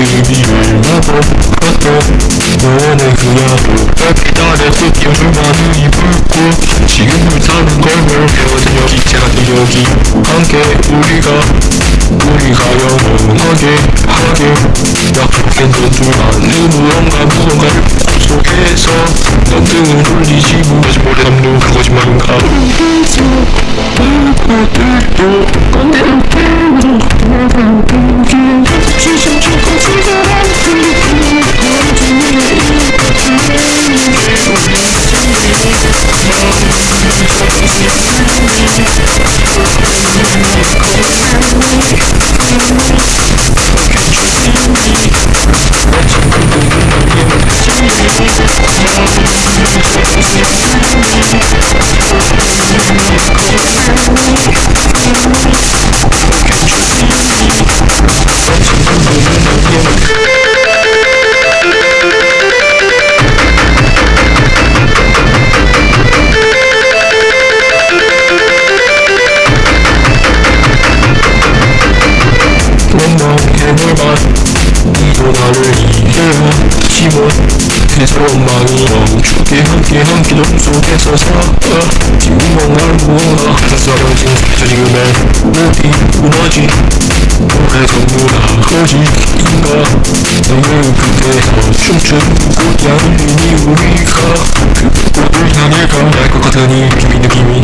의미를 나눠봤던 너네 그 야구 별빛아래 뜯겨 줄만을 입을고 지금을 사는 걸 배워든 여기 제가 여기 함께 우리가 우리가 영원하게 하게 약속된 전투라는 무언가 무언가를 속에서 넌 등을 돌리지 무엇이 모래 그 거짓말인가 그들도 건대로 Thank 원망해볼만 이도 나를 이해야 지원 마음이 멈추게 함께 한 기도 속에서 살아 뭔가를 모아 쓰러진 지금의 어디 무너지 오래 전부다 거짓인가 너의 그대에서 춤추는 꽃향이니 우리가 그 꽃을 향해 가야 것 같으니 기미 느낌이